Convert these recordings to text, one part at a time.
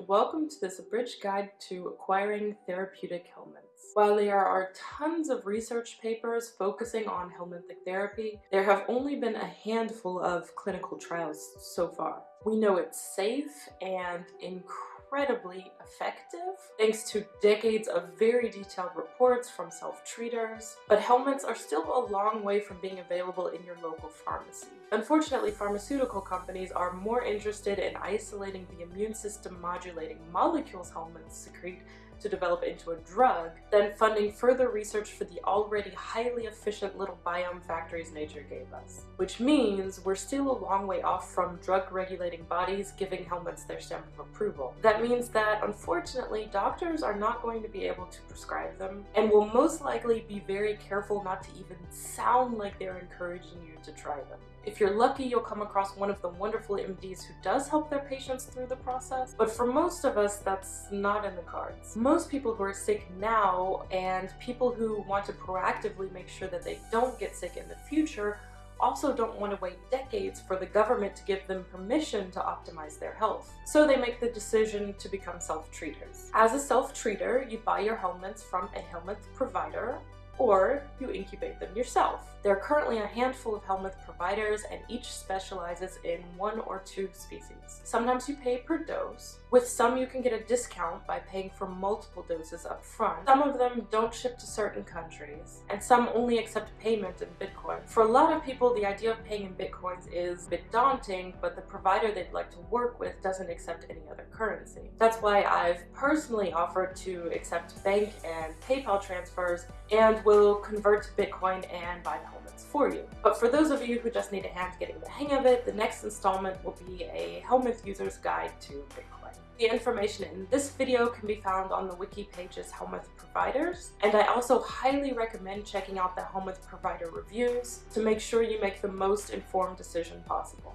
welcome to this abridged guide to acquiring therapeutic helminths. While there are tons of research papers focusing on helminthic therapy, there have only been a handful of clinical trials so far. We know it's safe and incredible incredibly effective thanks to decades of very detailed reports from self-treaters, but helminths are still a long way from being available in your local pharmacy. Unfortunately, pharmaceutical companies are more interested in isolating the immune system modulating molecules helminths secrete to develop into a drug than funding further research for the already highly efficient little biome factories nature gave us. Which means we're still a long way off from drug regulating bodies giving helminths their stamp of approval. That means that unfortunately doctors are not going to be able to prescribe them and will most likely be very careful not to even sound like they're encouraging you to try them. If you're lucky, you'll come across one of the wonderful MDs who does help their patients through the process, but for most of us, that's not in the cards. Most people who are sick now and people who want to proactively make sure that they don't get sick in the future also don't want to wait decades for the government to give them permission to optimize their health. So they make the decision to become self-treaters. As a self-treater, you buy your helminths from a helminth provider or you incubate them yourself. There are currently a handful of helminth providers and each specializes in one or two species. Sometimes you pay per dose. With some you can get a discount by paying for multiple doses up front. Some of them don't ship to certain countries and some only accept payment in Bitcoin. For a lot of people the idea of paying in Bitcoins is a bit daunting but the provider they'd like to work with doesn't accept any other currency. That's why I've personally offered to accept bank and PayPal transfers and will convert to Bitcoin and buy the helminths for you. But for those of you who just need a hand getting the hang of it, the next installment will be a helminth user's guide to Bitcoin. The information in this video can be found on the wiki page's helminth providers, and I also highly recommend checking out the helminth provider reviews to make sure you make the most informed decision possible.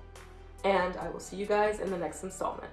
And I will see you guys in the next installment.